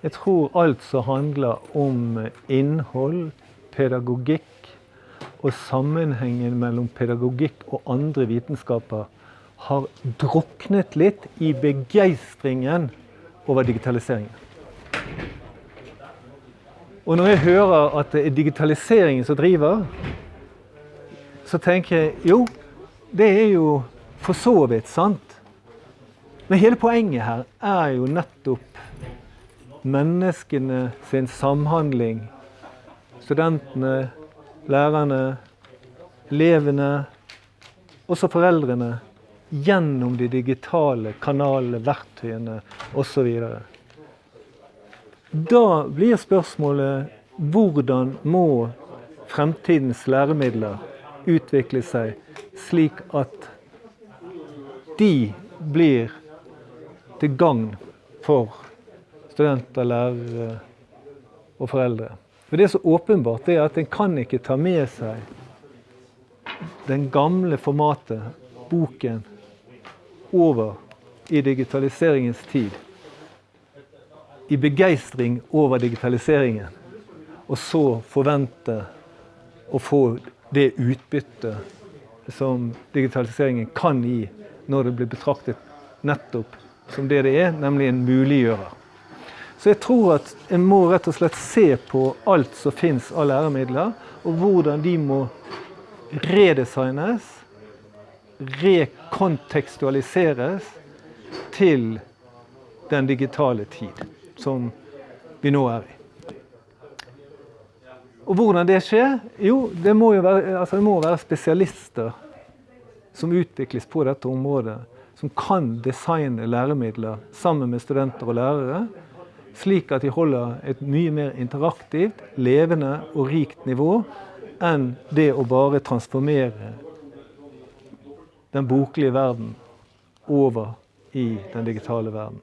Jeg tror alt som handler om innhold, pedagogikk og sammenhengen mellom pedagogikk og andre vitenskaper, har druknet litt i begeistringen over digitaliseringen. Og når jeg hører at det er digitaliseringen som driver, så tenker jeg jo, det er jo for så vidt sant. Men hele poenget her er jo nettopp menneskene sin samhandling. Studentene, lærerne, elevene, også foreldrene. Gjennom de digitale kanalene, verktøyene osv. Da blir spørsmålet hvordan må fremtidens læremidler utvikle seg slik at de blir til gagn for studenter, lærere og foreldre. For Det er så åpenbart det er at en kan ikke ta med seg den gamle formatet, boken, over i digitaliseringens tid. I begeistring over digitaliseringen. Og så forvente å få det utbyttet som digitaliseringen kan gi når det blir betraktet nettopp som det det er, nemlig en muliggjører. Så jeg tror at en må rett og slett se på alt som fins av læremidler, og hvordan de må redesignes, rekontekstualiseres til den digitale tid som vi nå er i. Og hvordan det skjer? Jo, det må jo være, altså det må være spesialister som utvikles på dette området, som kan designe læremidler sammen med studenter og lærere, slik at de holder et mye mer interaktivt, levende og rikt nivå enn det å bare transformere den boklige verden over i den digitale verden.